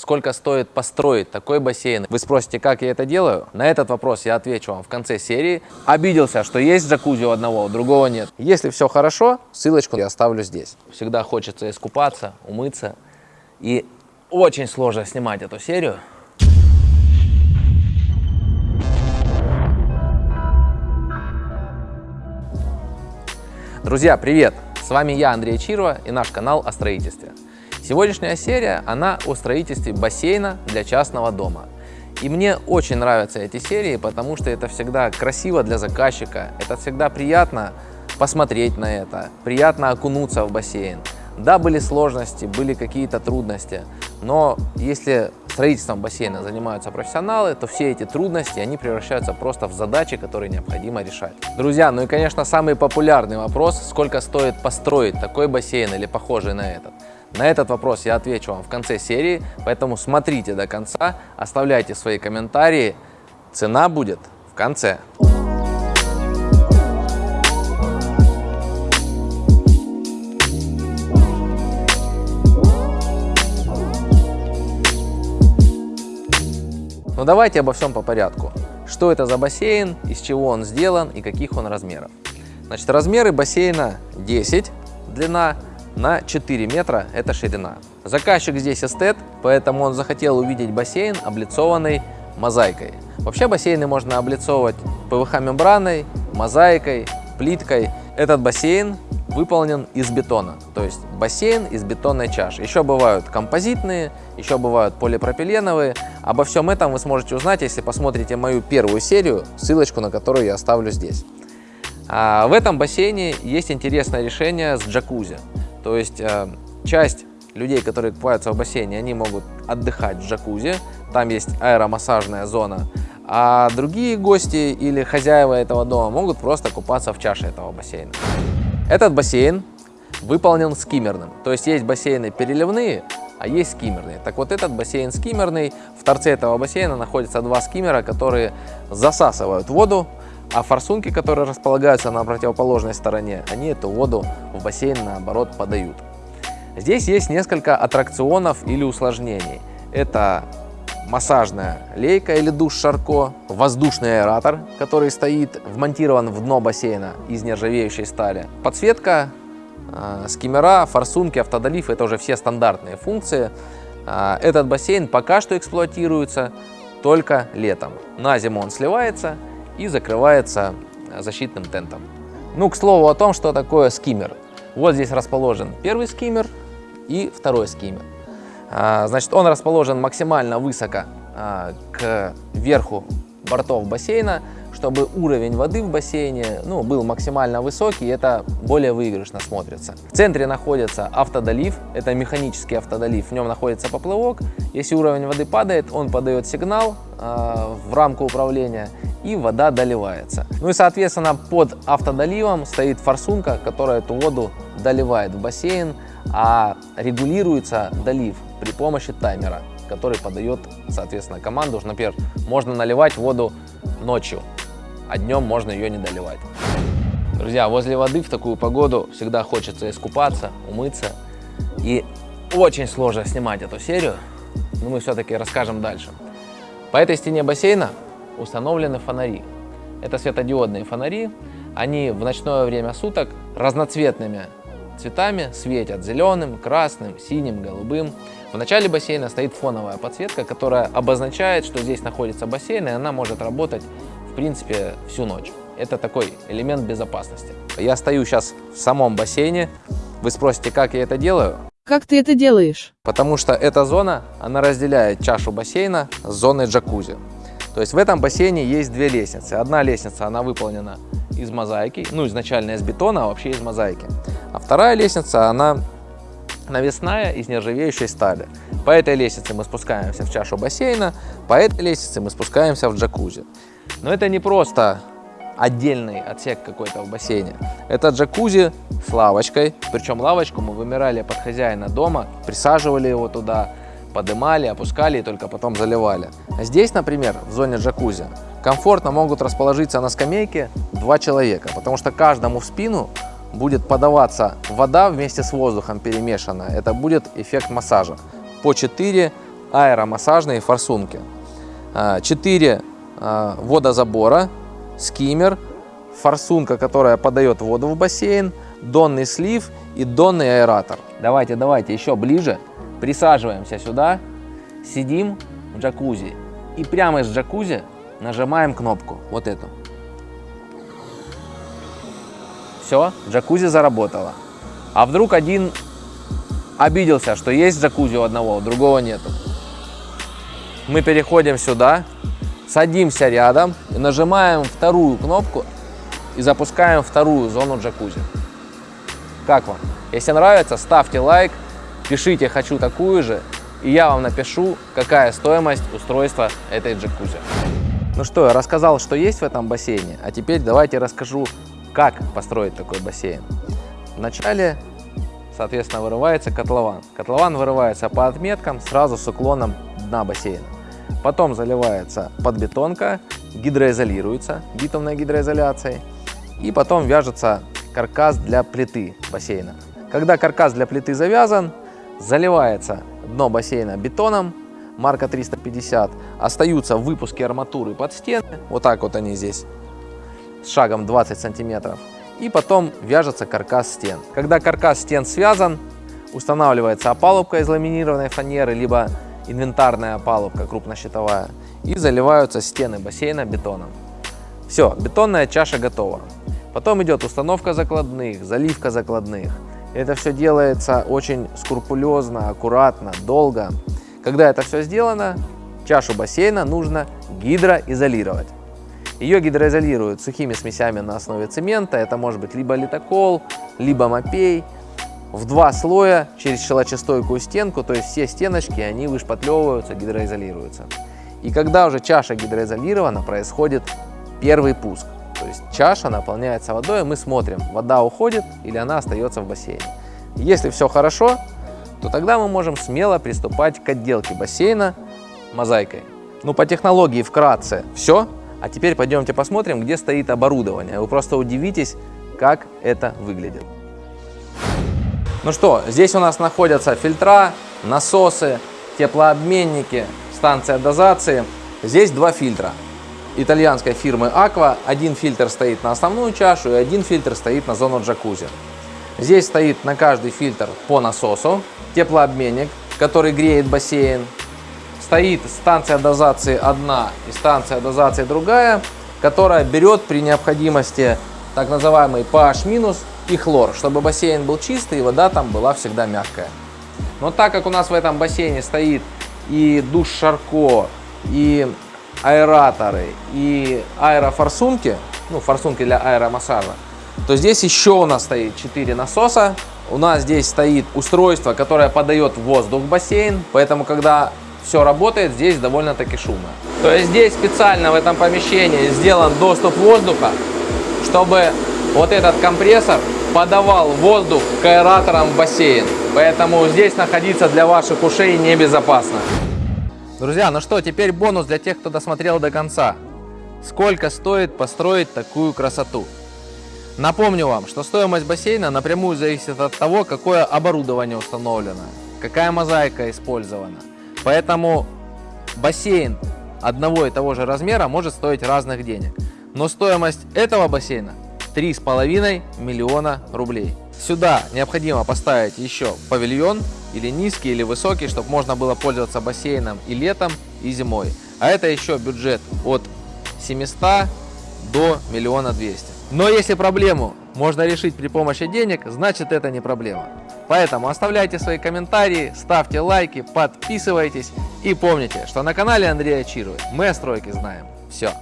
Сколько стоит построить такой бассейн? Вы спросите, как я это делаю? На этот вопрос я отвечу вам в конце серии. Обиделся, что есть джакузи у одного, у другого нет. Если все хорошо, ссылочку я оставлю здесь. Всегда хочется искупаться, умыться. И очень сложно снимать эту серию. Друзья, привет! С вами я, Андрей Чирова и наш канал о строительстве. Сегодняшняя серия, она о строительстве бассейна для частного дома. И мне очень нравятся эти серии, потому что это всегда красиво для заказчика, это всегда приятно посмотреть на это, приятно окунуться в бассейн. Да, были сложности, были какие-то трудности, но если строительством бассейна занимаются профессионалы, то все эти трудности, они превращаются просто в задачи, которые необходимо решать. Друзья, ну и, конечно, самый популярный вопрос, сколько стоит построить такой бассейн или похожий на этот. На этот вопрос я отвечу вам в конце серии, поэтому смотрите до конца, оставляйте свои комментарии. Цена будет в конце. Ну давайте обо всем по порядку. Что это за бассейн, из чего он сделан и каких он размеров. Значит, размеры бассейна 10, длина на 4 метра – это ширина. Заказчик здесь эстет, поэтому он захотел увидеть бассейн, облицованный мозаикой. Вообще бассейны можно облицовывать ПВХ-мембраной, мозаикой, плиткой. Этот бассейн выполнен из бетона, то есть бассейн из бетонной чаши. Еще бывают композитные, еще бывают полипропиленовые. Обо всем этом вы сможете узнать, если посмотрите мою первую серию, ссылочку на которую я оставлю здесь. А в этом бассейне есть интересное решение с джакузи. То есть э, часть людей, которые купаются в бассейне, они могут отдыхать в джакузи, там есть аэромассажная зона, а другие гости или хозяева этого дома могут просто купаться в чаше этого бассейна. Этот бассейн выполнен скиммерным, то есть есть бассейны переливные, а есть скиммерные. Так вот этот бассейн скиммерный, в торце этого бассейна находятся два скиммера, которые засасывают воду а форсунки, которые располагаются на противоположной стороне, они эту воду в бассейн наоборот подают. Здесь есть несколько аттракционов или усложнений. Это массажная лейка или душ Шарко, воздушный аэратор, который стоит, вмонтирован в дно бассейна из нержавеющей стали, подсветка, э, скиммера, форсунки, автодолив – это уже все стандартные функции. Э, этот бассейн пока что эксплуатируется только летом. На зиму он сливается и закрывается защитным тентом. Ну, к слову о том, что такое скиммер. Вот здесь расположен первый скиммер и второй скиммер. А, значит, он расположен максимально высоко а, к верху бортов бассейна, чтобы уровень воды в бассейне ну, был максимально высокий, и это более выигрышно смотрится. В центре находится автодолив, это механический автодолив, в нем находится поплавок. Если уровень воды падает, он подает сигнал э, в рамку управления, и вода доливается. Ну и соответственно под автодоливом стоит форсунка, которая эту воду доливает в бассейн, а регулируется долив при помощи таймера, который подает соответственно команду. Например, можно наливать воду ночью, а днем можно ее не доливать. Друзья, возле воды в такую погоду всегда хочется искупаться, умыться. И очень сложно снимать эту серию, но мы все-таки расскажем дальше. По этой стене бассейна установлены фонари. Это светодиодные фонари. Они в ночное время суток разноцветными цветами светят зеленым, красным, синим, голубым. В начале бассейна стоит фоновая подсветка, которая обозначает, что здесь находится бассейн, и она может работать, принципе, всю ночь. Это такой элемент безопасности. Я стою сейчас в самом бассейне. Вы спросите, как я это делаю? Как ты это делаешь? Потому что эта зона, она разделяет чашу бассейна с зоной джакузи. То есть в этом бассейне есть две лестницы. Одна лестница, она выполнена из мозаики, ну изначально из бетона, а вообще из мозаики. А вторая лестница, она навесная из нержавеющей стали. По этой лестнице мы спускаемся в чашу бассейна, по этой лестнице мы спускаемся в джакузи. Но это не просто отдельный отсек какой-то в бассейне. Это джакузи с лавочкой, причем лавочку мы вымирали под хозяина дома, присаживали его туда, подымали, опускали и только потом заливали. Здесь, например, в зоне джакузи, комфортно могут расположиться на скамейке два человека, потому что каждому в спину будет подаваться вода вместе с воздухом перемешанная. Это будет эффект массажа. По 4 аэромассажные форсунки. 4 водозабора, скиммер, форсунка, которая подает воду в бассейн, донный слив и донный аэратор. Давайте, давайте, еще ближе. Присаживаемся сюда, сидим в джакузи и прямо из джакузи нажимаем кнопку, вот эту. Все, джакузи заработала. А вдруг один обиделся, что есть джакузи у одного, у другого нету. Мы переходим сюда, садимся рядом нажимаем вторую кнопку и запускаем вторую зону джакузи. Как вам? Если нравится, ставьте лайк, пишите «хочу такую же», и я вам напишу, какая стоимость устройства этой джакузи. Ну что, я рассказал, что есть в этом бассейне, а теперь давайте расскажу, как построить такой бассейн. Вначале, соответственно, вырывается котлован. Котлован вырывается по отметкам сразу с уклоном дна бассейна. Потом заливается подбетонка, гидроизолируется битумной гидроизоляцией. И потом вяжется каркас для плиты бассейна. Когда каркас для плиты завязан, заливается дно бассейна бетоном, марка 350, остаются выпуски арматуры под стены, вот так вот они здесь, с шагом 20 сантиметров, и потом вяжется каркас стен. Когда каркас стен связан, устанавливается опалубка из ламинированной фанеры, либо инвентарная опалубка крупнощитовая, и заливаются стены бассейна бетоном. Все, бетонная чаша готова. Потом идет установка закладных, заливка закладных. Это все делается очень скрупулезно, аккуратно, долго. Когда это все сделано, чашу бассейна нужно гидроизолировать. Ее гидроизолируют сухими смесями на основе цемента. Это может быть либо литокол, либо мопей. В два слоя через щелочестойкую стенку, то есть все стеночки, они вышпатлевываются, гидроизолируются. И когда уже чаша гидроизолирована, происходит первый пуск. То есть чаша наполняется водой, мы смотрим, вода уходит или она остается в бассейне. Если все хорошо, то тогда мы можем смело приступать к отделке бассейна мозаикой. Ну, по технологии вкратце все. А теперь пойдемте посмотрим, где стоит оборудование. Вы просто удивитесь, как это выглядит. Ну что, здесь у нас находятся фильтра, насосы, теплообменники, станция дозации. Здесь два фильтра итальянской фирмы Aqua. Один фильтр стоит на основную чашу и один фильтр стоит на зону джакузи. Здесь стоит на каждый фильтр по насосу, теплообменник, который греет бассейн. Стоит станция дозации одна и станция дозации другая, которая берет при необходимости так называемый pH- и хлор, чтобы бассейн был чистый и вода там была всегда мягкая. Но так как у нас в этом бассейне стоит и душ Шарко, и аэраторы и аэрофорсунки, ну, форсунки для аэромассажа, то здесь еще у нас стоит 4 насоса. У нас здесь стоит устройство, которое подает воздух в бассейн, поэтому, когда все работает, здесь довольно-таки шумно. То есть здесь специально в этом помещении сделан доступ воздуха, чтобы вот этот компрессор подавал воздух к аэраторам в бассейн. Поэтому здесь находиться для ваших ушей небезопасно. Друзья, ну что, теперь бонус для тех, кто досмотрел до конца. Сколько стоит построить такую красоту? Напомню вам, что стоимость бассейна напрямую зависит от того, какое оборудование установлено, какая мозаика использована. Поэтому бассейн одного и того же размера может стоить разных денег. Но стоимость этого бассейна 3,5 миллиона рублей. Сюда необходимо поставить еще павильон, или низкий, или высокий, чтобы можно было пользоваться бассейном и летом, и зимой. А это еще бюджет от 700 до миллиона двести. Но если проблему можно решить при помощи денег, значит это не проблема. Поэтому оставляйте свои комментарии, ставьте лайки, подписывайтесь и помните, что на канале Андрея Чирова мы о стройке знаем все.